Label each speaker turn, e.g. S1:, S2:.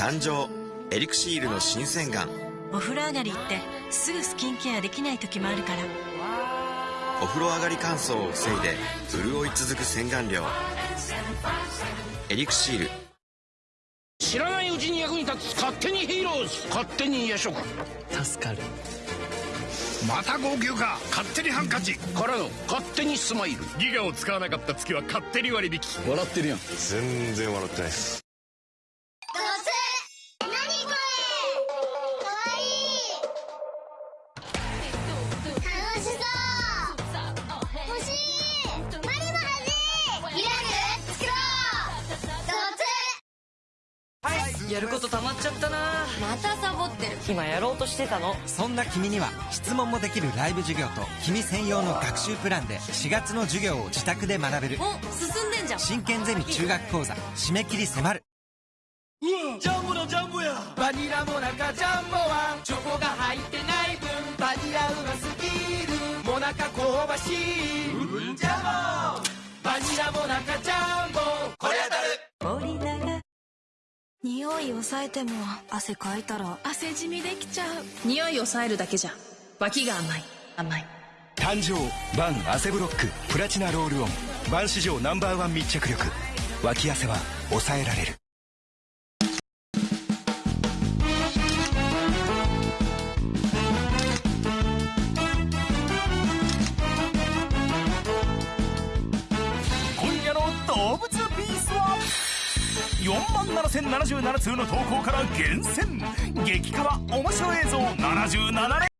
S1: 誕生エリクシールの新洗顔。
S2: お風呂上がりってすぐスキンケアできない時もあるから。
S1: お風呂上がり乾燥を防いで潤い続く洗顔料。エリクシール。
S3: 知らないうちに役に立つ勝手にヒーローズ。勝手に夜食
S4: 助かる。
S3: また号泣か。勝手にハンカチ。からの。勝手にスマイル。
S5: ギガを使わなかった月は勝手に割引。
S3: 笑ってるやん。
S5: 全然笑ってないです
S4: やること溜まっちゃったな。
S6: またサボってる。
S4: 今やろうとしてたの。
S7: そんな君には質問もできるライブ授業と君専用の学習プランで4月の授業を自宅で学べる。
S6: お進んでんじゃん。
S7: 真剣ゼミ中学講座締め切り迫る。
S4: ジャンボだジャンボや。バニラモナカジャンボは。チョコが入ってない分バニラうますぎる。モナカ香ばしい。うん。ジャンボ。バニラモナカジャンボ
S8: 匂い抑えても汗かいたら
S2: 汗じみできちゃう。
S8: 匂い抑えるだけじゃ脇が甘い。甘い。
S9: 誕生バン汗ブロックプラチナロールオン。バン史上ナンバーワン密着力。脇汗は抑えられる
S5: 4万7077通の投稿から厳選。激辛面白映像77連